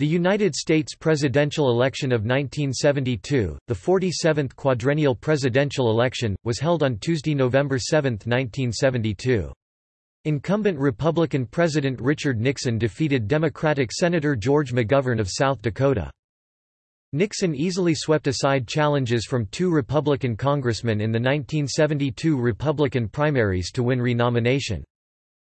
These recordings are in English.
The United States presidential election of 1972, the 47th quadrennial presidential election, was held on Tuesday, November 7, 1972. Incumbent Republican President Richard Nixon defeated Democratic Senator George McGovern of South Dakota. Nixon easily swept aside challenges from two Republican congressmen in the 1972 Republican primaries to win renomination.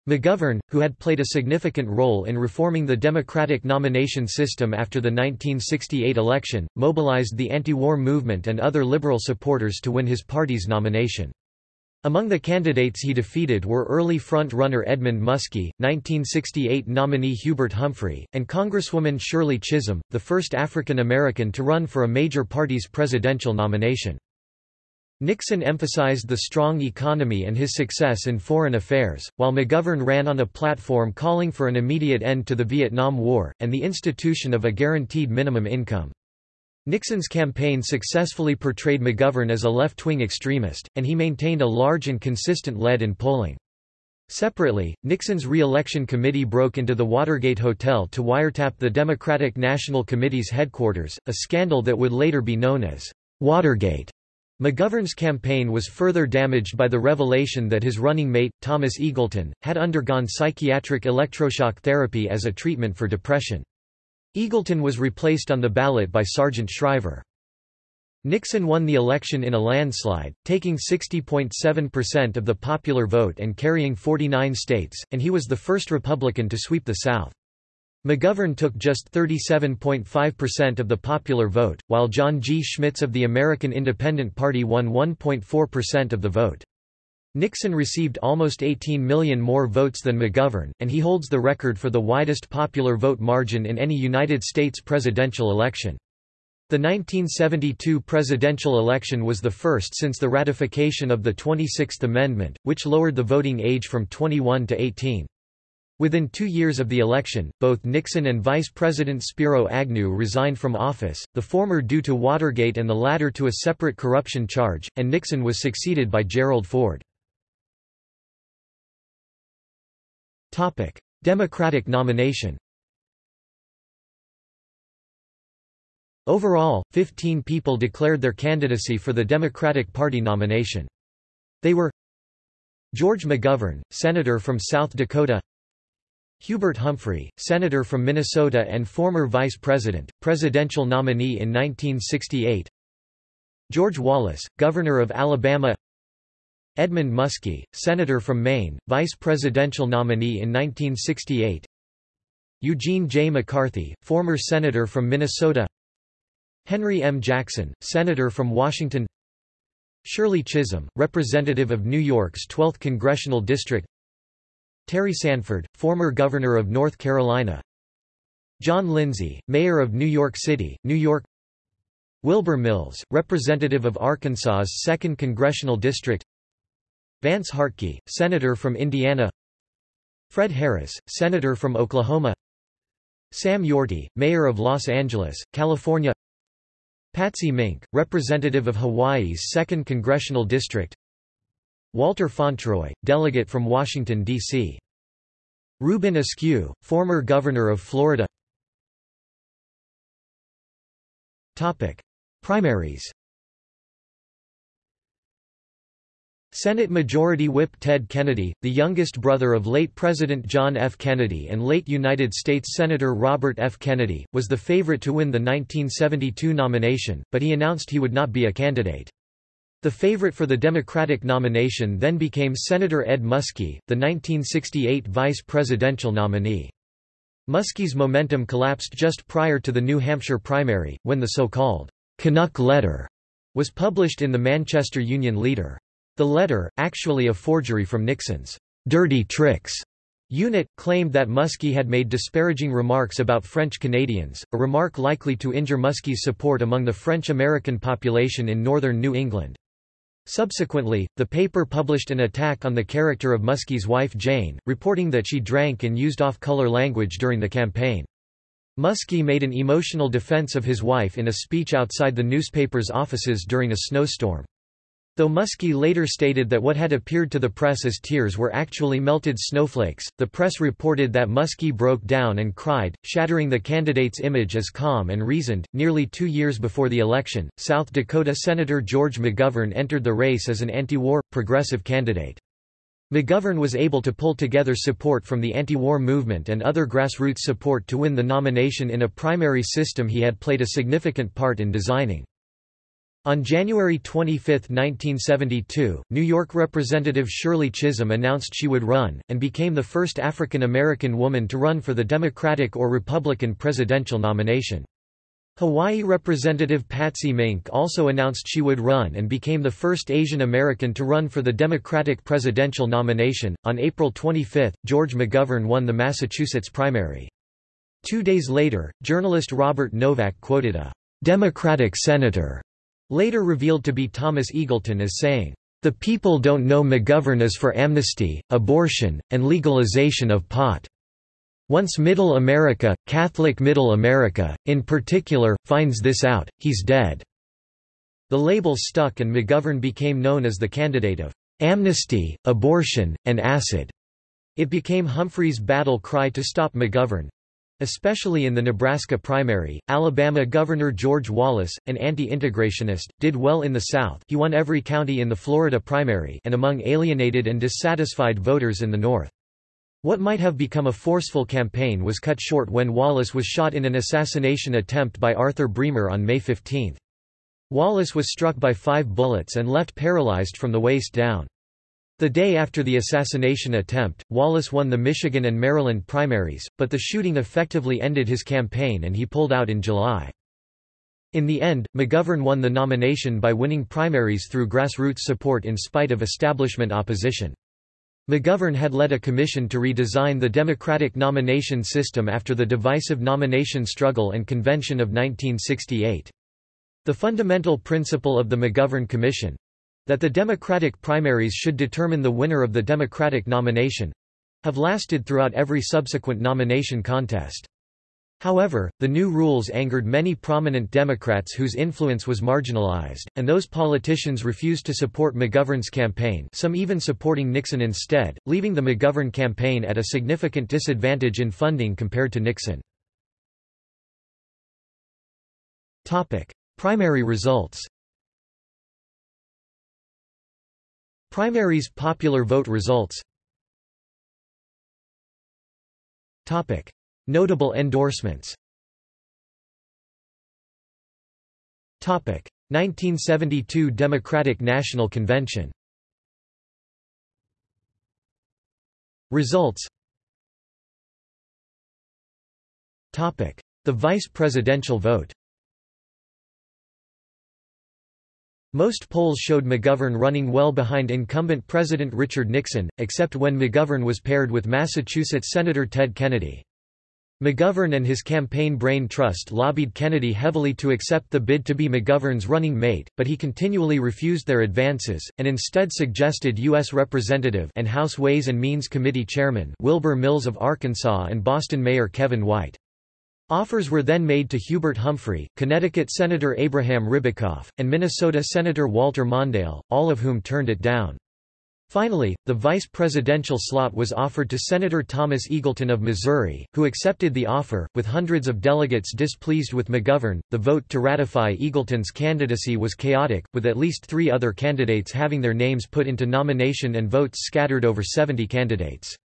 McGovern, who had played a significant role in reforming the Democratic nomination system after the 1968 election, mobilized the anti-war movement and other liberal supporters to win his party's nomination. Among the candidates he defeated were early front-runner Edmund Muskie, 1968 nominee Hubert Humphrey, and Congresswoman Shirley Chisholm, the first African American to run for a major party's presidential nomination. Nixon emphasized the strong economy and his success in foreign affairs, while McGovern ran on a platform calling for an immediate end to the Vietnam War, and the institution of a guaranteed minimum income. Nixon's campaign successfully portrayed McGovern as a left-wing extremist, and he maintained a large and consistent lead in polling. Separately, Nixon's re-election committee broke into the Watergate Hotel to wiretap the Democratic National Committee's headquarters, a scandal that would later be known as Watergate. McGovern's campaign was further damaged by the revelation that his running mate, Thomas Eagleton, had undergone psychiatric electroshock therapy as a treatment for depression. Eagleton was replaced on the ballot by Sargent Shriver. Nixon won the election in a landslide, taking 60.7% of the popular vote and carrying 49 states, and he was the first Republican to sweep the South. McGovern took just 37.5% of the popular vote, while John G. Schmitz of the American Independent Party won 1.4% of the vote. Nixon received almost 18 million more votes than McGovern, and he holds the record for the widest popular vote margin in any United States presidential election. The 1972 presidential election was the first since the ratification of the 26th Amendment, which lowered the voting age from 21 to 18. Within two years of the election, both Nixon and Vice President Spiro Agnew resigned from office, the former due to Watergate and the latter to a separate corruption charge, and Nixon was succeeded by Gerald Ford. Democratic nomination Overall, 15 people declared their candidacy for the Democratic Party nomination. They were George McGovern, Senator from South Dakota Hubert Humphrey, Senator from Minnesota and former Vice President, presidential nominee in 1968 George Wallace, Governor of Alabama. Edmund Muskie, Senator from Maine, Vice Presidential nominee in 1968 Eugene J. McCarthy, former Senator from Minnesota. Henry M. Jackson, Senator from Washington. Shirley Chisholm, Representative of New York's 12th Congressional District Terry Sanford, former Governor of North Carolina. John Lindsay, Mayor of New York City, New York. Wilbur Mills, Representative of Arkansas's 2nd Congressional District. Vance Hartke, Senator from Indiana. Fred Harris, Senator from Oklahoma. Sam Yorty, Mayor of Los Angeles, California. Patsy Mink, Representative of Hawaii's 2nd Congressional District Walter Fauntroy, delegate from Washington, D.C. Reuben Askew, former governor of Florida Primaries Senate Majority Whip Ted Kennedy, the youngest brother of late President John F. Kennedy and late United States Senator Robert F. Kennedy, was the favorite to win the 1972 nomination, but he announced he would not be a candidate. The favorite for the Democratic nomination then became Senator Ed Muskie, the 1968 vice presidential nominee. Muskie's momentum collapsed just prior to the New Hampshire primary, when the so-called Canuck letter was published in the Manchester Union Leader. The letter, actually a forgery from Nixon's dirty tricks unit, claimed that Muskie had made disparaging remarks about French Canadians, a remark likely to injure Muskie's support among the French-American population in northern New England. Subsequently, the paper published an attack on the character of Muskie's wife Jane, reporting that she drank and used off-color language during the campaign. Muskie made an emotional defense of his wife in a speech outside the newspaper's offices during a snowstorm. Though Muskie later stated that what had appeared to the press as tears were actually melted snowflakes, the press reported that Muskie broke down and cried, shattering the candidate's image as calm and reasoned. Nearly two years before the election, South Dakota Senator George McGovern entered the race as an anti-war, progressive candidate. McGovern was able to pull together support from the anti-war movement and other grassroots support to win the nomination in a primary system he had played a significant part in designing. On January 25, 1972, New York Representative Shirley Chisholm announced she would run, and became the first African American woman to run for the Democratic or Republican presidential nomination. Hawaii Representative Patsy Mink also announced she would run and became the first Asian American to run for the Democratic presidential nomination. On April 25, George McGovern won the Massachusetts primary. Two days later, journalist Robert Novak quoted a Democratic senator later revealed to be Thomas Eagleton as saying, "...the people don't know McGovern is for amnesty, abortion, and legalization of pot. Once Middle America, Catholic Middle America, in particular, finds this out, he's dead." The label stuck and McGovern became known as the candidate of amnesty, abortion, and acid. It became Humphrey's battle cry to stop McGovern, Especially in the Nebraska primary, Alabama Governor George Wallace, an anti-integrationist, did well in the South he won every county in the Florida primary and among alienated and dissatisfied voters in the North. What might have become a forceful campaign was cut short when Wallace was shot in an assassination attempt by Arthur Bremer on May 15. Wallace was struck by five bullets and left paralyzed from the waist down. The day after the assassination attempt, Wallace won the Michigan and Maryland primaries, but the shooting effectively ended his campaign and he pulled out in July. In the end, McGovern won the nomination by winning primaries through grassroots support in spite of establishment opposition. McGovern had led a commission to redesign the Democratic nomination system after the divisive nomination struggle and convention of 1968. The fundamental principle of the McGovern Commission, that the Democratic primaries should determine the winner of the Democratic nomination have lasted throughout every subsequent nomination contest. However, the new rules angered many prominent Democrats whose influence was marginalized, and those politicians refused to support McGovern's campaign some even supporting Nixon instead, leaving the McGovern campaign at a significant disadvantage in funding compared to Nixon. Primary results Primaries popular vote results Topic. Notable endorsements Topic. 1972 Democratic National Convention Results Topic. The vice presidential vote Most polls showed McGovern running well behind incumbent President Richard Nixon, except when McGovern was paired with Massachusetts Senator Ted Kennedy. McGovern and his campaign Brain Trust lobbied Kennedy heavily to accept the bid to be McGovern's running mate, but he continually refused their advances, and instead suggested U.S. Representative and House Ways and Means Committee Chairman Wilbur Mills of Arkansas and Boston Mayor Kevin White. Offers were then made to Hubert Humphrey, Connecticut Senator Abraham Ribicoff, and Minnesota Senator Walter Mondale, all of whom turned it down. Finally, the vice presidential slot was offered to Senator Thomas Eagleton of Missouri, who accepted the offer. With hundreds of delegates displeased with McGovern, the vote to ratify Eagleton's candidacy was chaotic, with at least three other candidates having their names put into nomination and votes scattered over 70 candidates.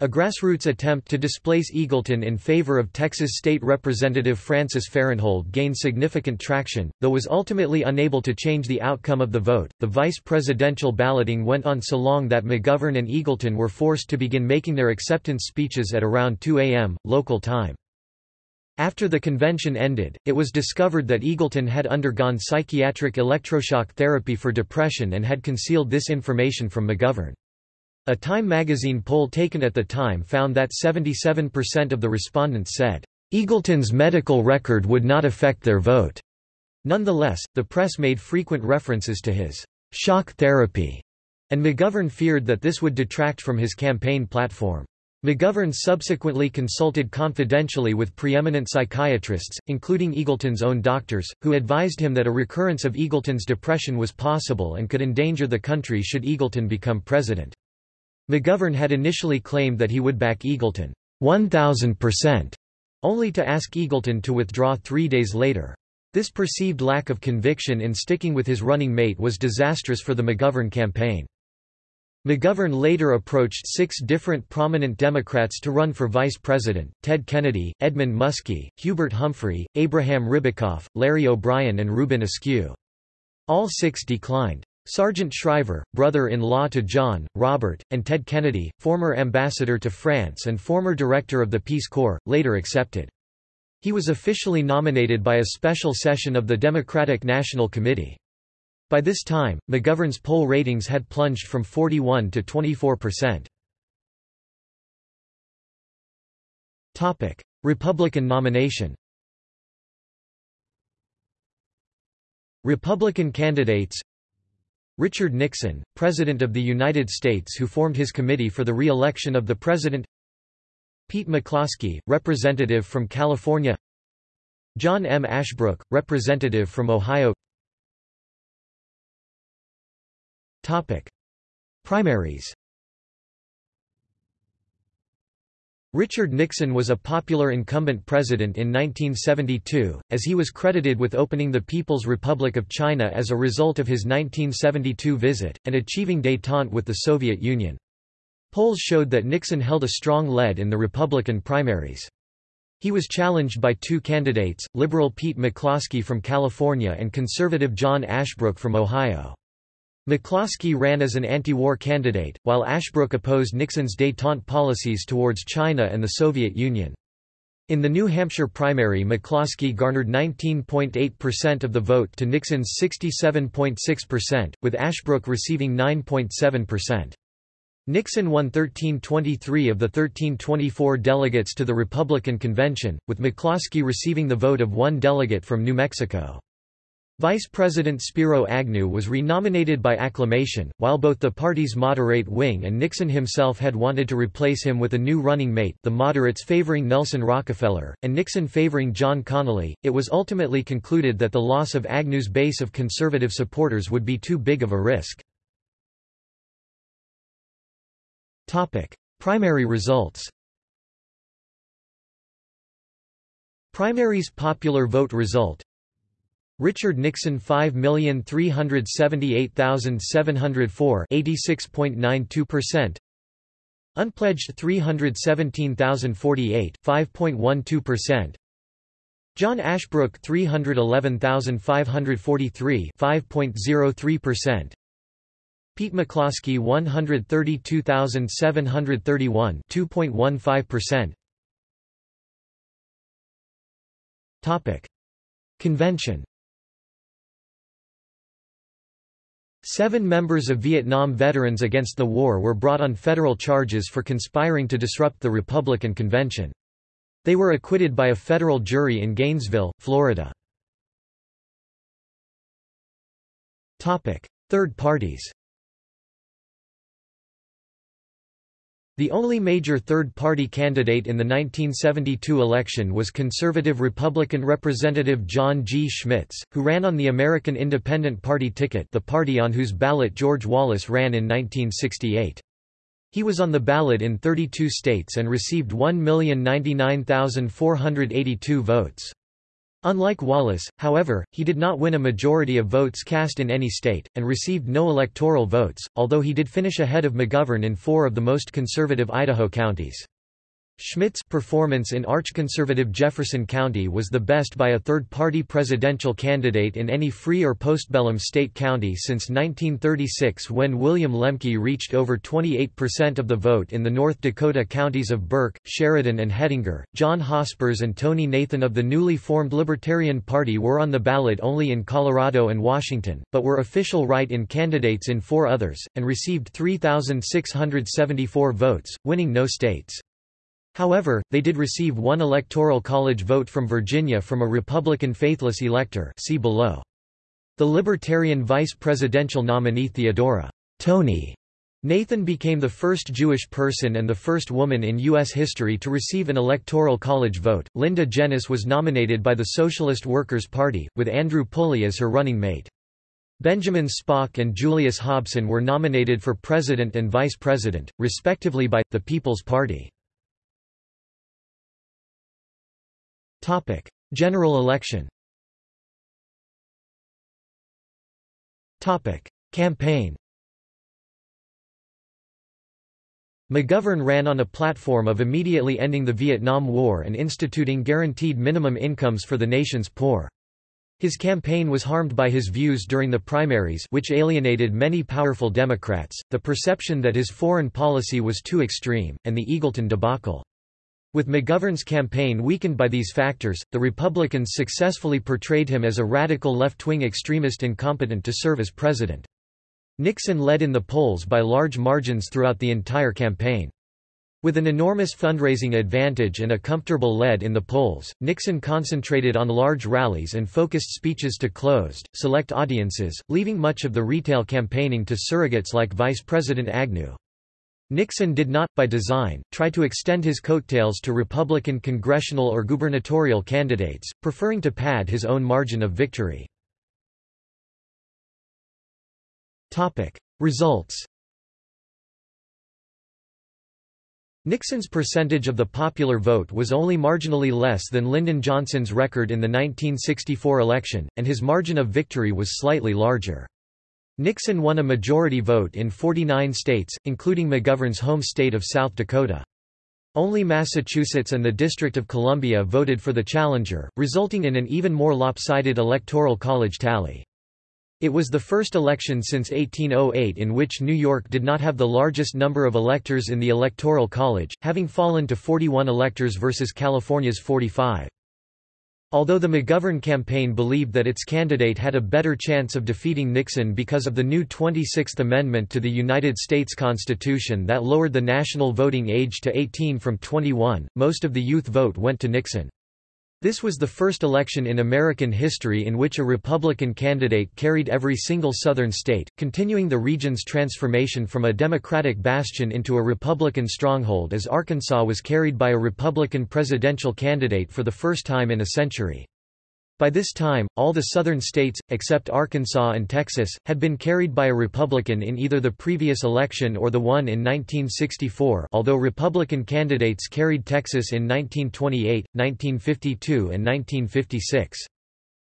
A grassroots attempt to displace Eagleton in favor of Texas State Representative Frances Farenthold gained significant traction, though was ultimately unable to change the outcome of the vote. The vice presidential balloting went on so long that McGovern and Eagleton were forced to begin making their acceptance speeches at around 2 a.m., local time. After the convention ended, it was discovered that Eagleton had undergone psychiatric electroshock therapy for depression and had concealed this information from McGovern. A Time magazine poll taken at the time found that 77% of the respondents said, "...Eagleton's medical record would not affect their vote." Nonetheless, the press made frequent references to his shock therapy, and McGovern feared that this would detract from his campaign platform. McGovern subsequently consulted confidentially with preeminent psychiatrists, including Eagleton's own doctors, who advised him that a recurrence of Eagleton's depression was possible and could endanger the country should Eagleton become president. McGovern had initially claimed that he would back Eagleton 1,000%, only to ask Eagleton to withdraw three days later. This perceived lack of conviction in sticking with his running mate was disastrous for the McGovern campaign. McGovern later approached six different prominent Democrats to run for vice president, Ted Kennedy, Edmund Muskie, Hubert Humphrey, Abraham Ribicoff, Larry O'Brien and Reuben Askew. All six declined. Sargent Shriver, brother-in-law to John, Robert, and Ted Kennedy, former ambassador to France and former director of the Peace Corps, later accepted. He was officially nominated by a special session of the Democratic National Committee. By this time, McGovern's poll ratings had plunged from 41 to 24 percent. Republican nomination Republican candidates Richard Nixon, President of the United States who formed his committee for the re-election of the President Pete McCloskey, Representative from California John M. Ashbrook, Representative from Ohio Topic. Primaries Richard Nixon was a popular incumbent president in 1972, as he was credited with opening the People's Republic of China as a result of his 1972 visit, and achieving détente with the Soviet Union. Polls showed that Nixon held a strong lead in the Republican primaries. He was challenged by two candidates, liberal Pete McCloskey from California and conservative John Ashbrook from Ohio. McCloskey ran as an anti-war candidate, while Ashbrook opposed Nixon's détente policies towards China and the Soviet Union. In the New Hampshire primary McCloskey garnered 19.8% of the vote to Nixon's 67.6%, with Ashbrook receiving 9.7%. Nixon won 1323 of the 1324 delegates to the Republican convention, with McCloskey receiving the vote of one delegate from New Mexico. Vice President Spiro Agnew was renominated by acclamation, while both the party's moderate wing and Nixon himself had wanted to replace him with a new running mate the moderates favoring Nelson Rockefeller, and Nixon favoring John Connally. It was ultimately concluded that the loss of Agnew's base of conservative supporters would be too big of a risk. Primary results Primaries popular vote result Richard Nixon 5,378,704 86.92% Unpledged 317,048 5.12% John Ashbrook 311,543 5.03% Pete McCloskey 132,731 2.15% Topic. Convention Seven members of Vietnam veterans against the war were brought on federal charges for conspiring to disrupt the Republican Convention. They were acquitted by a federal jury in Gainesville, Florida. Third parties The only major third-party candidate in the 1972 election was conservative Republican Representative John G. Schmitz, who ran on the American Independent Party ticket the party on whose ballot George Wallace ran in 1968. He was on the ballot in 32 states and received 1,099,482 votes. Unlike Wallace, however, he did not win a majority of votes cast in any state, and received no electoral votes, although he did finish ahead of McGovern in four of the most conservative Idaho counties. Schmitz's performance in arch-conservative Jefferson County was the best by a third-party presidential candidate in any free or postbellum state county since 1936 when William Lemke reached over 28% of the vote in the North Dakota counties of Burke, Sheridan and Hettinger. John Hospers and Tonie Nathan of the newly formed Libertarian Party were on the ballot only in Colorado and Washington, but were official write-in candidates in four others, and received 3,674 votes, winning no states. However, they did receive one electoral college vote from Virginia from a Republican faithless elector see below. The Libertarian vice presidential nominee Theodora Tonie Nathan became the first Jewish person and the first woman in U.S. history to receive an electoral college vote. Linda Jenness was nominated by the Socialist Workers' Party, with Andrew Pulley as her running mate. Benjamin Spock and Julius Hobson were nominated for president and vice president, respectively by, the People's Party. General election Topic: Campaign McGovern ran on a platform of immediately ending the Vietnam War and instituting guaranteed minimum incomes for the nation's poor. His campaign was harmed by his views during the primaries which alienated many powerful Democrats, the perception that his foreign policy was too extreme, and the Eagleton debacle. With McGovern's campaign weakened by these factors, the Republicans successfully portrayed him as a radical left-wing extremist incompetent to serve as president. Nixon led in the polls by large margins throughout the entire campaign. With an enormous fundraising advantage and a comfortable lead in the polls, Nixon concentrated on large rallies and focused speeches to closed, select audiences, leaving much of the retail campaigning to surrogates like Vice President Agnew. Nixon did not, by design, try to extend his coattails to Republican congressional or gubernatorial candidates, preferring to pad his own margin of victory. Results Nixon's percentage of the popular vote was only marginally less than Lyndon Johnson's record in the 1964 election, and his margin of victory was slightly larger. Nixon won a majority vote in 49 states, including McGovern's home state of South Dakota. Only Massachusetts and the District of Columbia voted for the challenger, resulting in an even more lopsided electoral college tally. It was the first election since 1808 in which New York did not have the largest number of electors in the Electoral College, having fallen to 41 electors versus California's 45. Although the McGovern campaign believed that its candidate had a better chance of defeating Nixon because of the new 26th Amendment to the United States Constitution that lowered the national voting age to 18 from 21, most of the youth vote went to Nixon. This was the first election in American history in which a Republican candidate carried every single Southern state, continuing the region's transformation from a Democratic bastion into a Republican stronghold as Arkansas was carried by a Republican presidential candidate for the first time in a century. By this time, all the southern states, except Arkansas and Texas, had been carried by a Republican in either the previous election or the one in 1964 although Republican candidates carried Texas in 1928, 1952 and 1956.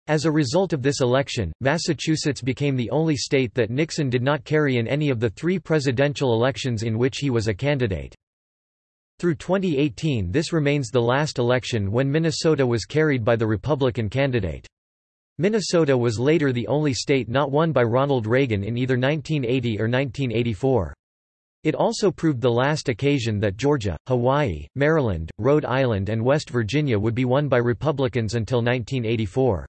As a result of this election, Massachusetts became the only state that Nixon did not carry in any of the three presidential elections in which he was a candidate. Through 2018 this remains the last election when Minnesota was carried by the Republican candidate. Minnesota was later the only state not won by Ronald Reagan in either 1980 or 1984. It also proved the last occasion that Georgia, Hawaii, Maryland, Rhode Island and West Virginia would be won by Republicans until 1984.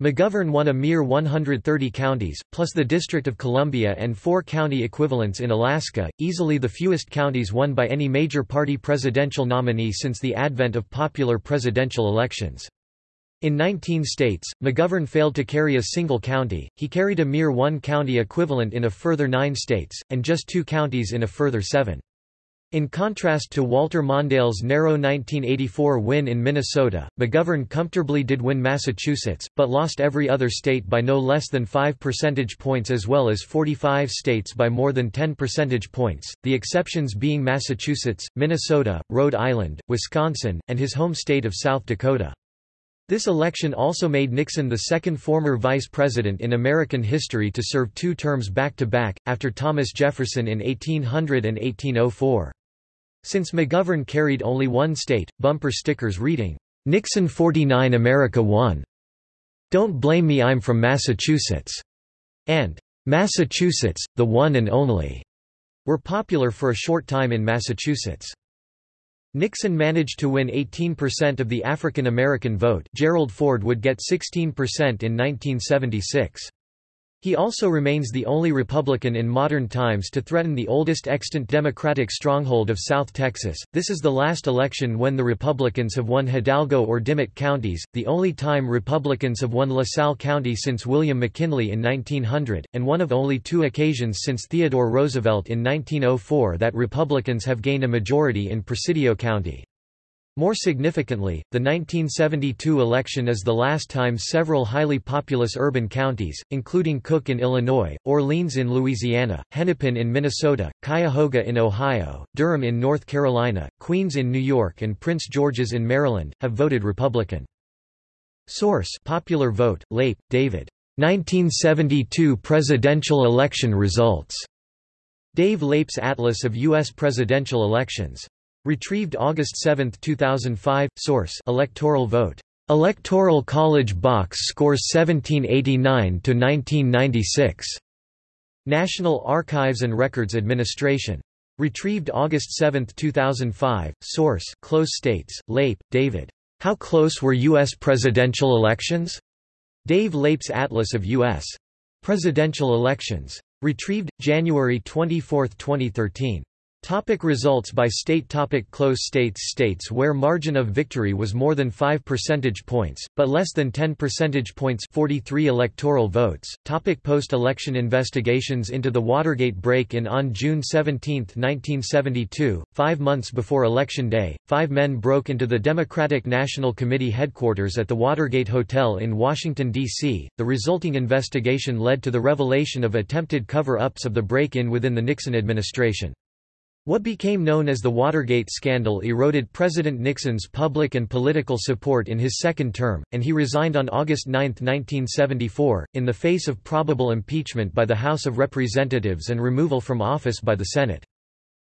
McGovern won a mere 130 counties, plus the District of Columbia and four county equivalents in Alaska, easily the fewest counties won by any major party presidential nominee since the advent of popular presidential elections. In 19 states, McGovern failed to carry a single county, he carried a mere one county equivalent in a further nine states, and just two counties in a further seven. In contrast to Walter Mondale's narrow 1984 win in Minnesota, McGovern comfortably did win Massachusetts, but lost every other state by no less than 5 percentage points as well as 45 states by more than 10 percentage points, the exceptions being Massachusetts, Minnesota, Rhode Island, Wisconsin, and his home state of South Dakota. This election also made Nixon the second former vice president in American history to serve two terms back-to-back, -back, after Thomas Jefferson in 1800 and 1804. Since McGovern carried only one state, bumper stickers reading, "'Nixon 49 America won. Don't blame me I'm from Massachusetts' and "'Massachusetts, the one and only' were popular for a short time in Massachusetts. Nixon managed to win 18% of the African American vote Gerald Ford would get 16% in 1976. He also remains the only Republican in modern times to threaten the oldest extant Democratic stronghold of South Texas. This is the last election when the Republicans have won Hidalgo or Dimmit counties, the only time Republicans have won LaSalle County since William McKinley in 1900, and one of only two occasions since Theodore Roosevelt in 1904 that Republicans have gained a majority in Presidio County. More significantly, the 1972 election is the last time several highly populous urban counties, including Cook in Illinois, Orleans in Louisiana, Hennepin in Minnesota, Cuyahoga in Ohio, Durham in North Carolina, Queens in New York and Prince George's in Maryland, have voted Republican. Source Popular Vote, Leip, David. 1972 Presidential Election Results. Dave Leip's Atlas of U.S. Presidential Elections. Retrieved August 7, 2005. Source: Electoral vote. Electoral College box scores 1789 to 1996. National Archives and Records Administration. Retrieved August 7, 2005. Source: Close States. Leip, David. How close were U.S. presidential elections? Dave Leip's Atlas of U.S. Presidential Elections. Retrieved, January 24, 2013. Topic results by state topic Close states States where margin of victory was more than 5 percentage points, but less than 10 percentage points 43 electoral votes. Topic Post-election investigations into the Watergate break-in On June 17, 1972, five months before Election Day, five men broke into the Democratic National Committee headquarters at the Watergate Hotel in Washington, D.C. The resulting investigation led to the revelation of attempted cover-ups of the break-in within the Nixon administration. What became known as the Watergate scandal eroded President Nixon's public and political support in his second term, and he resigned on August 9, 1974, in the face of probable impeachment by the House of Representatives and removal from office by the Senate.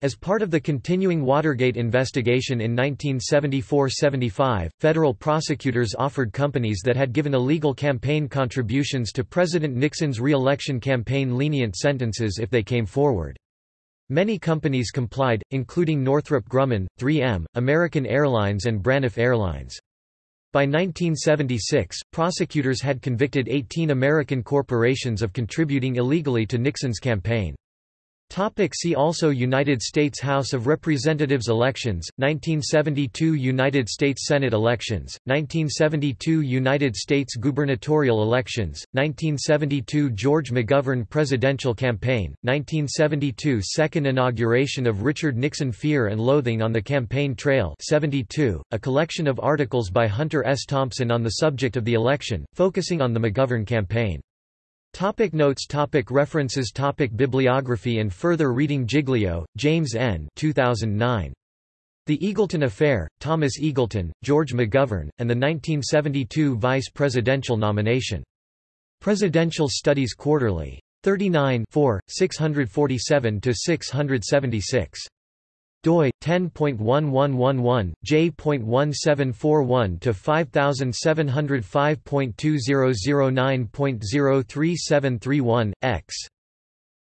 As part of the continuing Watergate investigation in 1974–75, federal prosecutors offered companies that had given illegal campaign contributions to President Nixon's re-election campaign lenient sentences if they came forward. Many companies complied, including Northrop Grumman, 3M, American Airlines and Braniff Airlines. By 1976, prosecutors had convicted 18 American corporations of contributing illegally to Nixon's campaign. Topic see also United States House of Representatives elections, 1972 United States Senate elections, 1972 United States gubernatorial elections, 1972 George McGovern presidential campaign, 1972 Second inauguration of Richard Nixon Fear and Loathing on the Campaign Trail 72, a collection of articles by Hunter S. Thompson on the subject of the election, focusing on the McGovern campaign. Topic notes topic References topic Bibliography and further reading Giglio, James N. 2009. The Eagleton Affair, Thomas Eagleton, George McGovern, and the 1972 Vice Presidential Nomination. Presidential Studies Quarterly. 39 647–676 doi 10.1111 j.1741 to 5705.2009.03731 x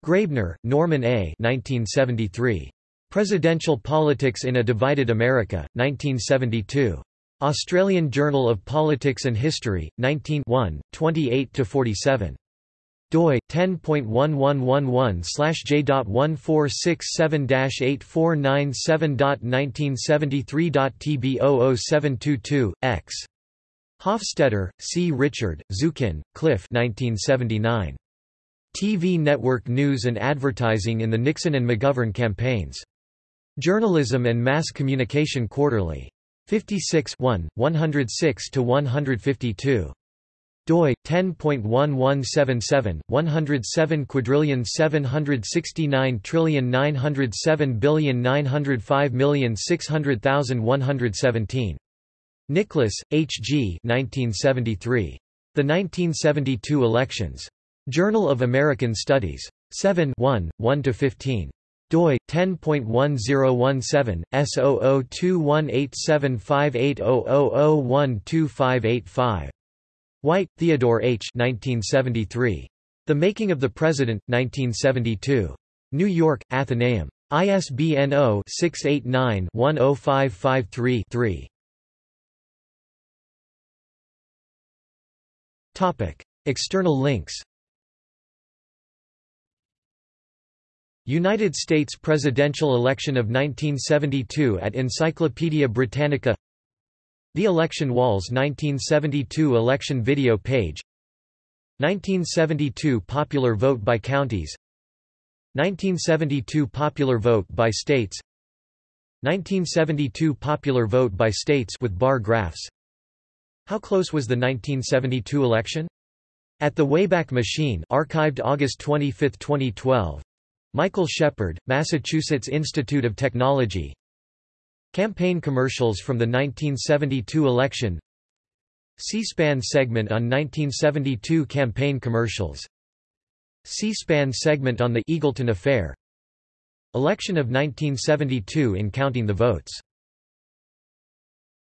Graebner, Norman A. 1973. Presidential Politics in a Divided America, 1972. Australian Journal of Politics and History, 19 28–47 doi 10.1111/j.1467-8497.1973.tb00722 x Hofstetter, C. Richard, Zukin, Cliff 1979. TV Network News and Advertising in the Nixon and McGovern Campaigns. Journalism and Mass Communication Quarterly. 56 1, 106–152 doi 10.1177 107 quadrillion 769 trillion 907 billion 905 million 600,117 Nicholas, H. G. 1973. The 1972 Elections. Journal of American Studies. 7 1, 1 to 15 doi 10.1017 S0021875800012585 White, Theodore H. 1973. The Making of the President, 1972. New York, Atheneum. ISBN 0-689-10553-3. External links United States presidential election of 1972 at Encyclopaedia Britannica The Election Walls 1972 election video page. 1972 popular vote by counties. 1972 popular vote by states. 1972 popular vote by states with bar graphs. How close was the 1972 election? At the Wayback Machine archived August 25, 2012 Michael Shepard, Massachusetts Institute of Technology Campaign commercials from the 1972 election. C-SPAN segment on 1972 campaign commercials. C-SPAN segment on the Eagleton Affair. Election of 1972 in counting the votes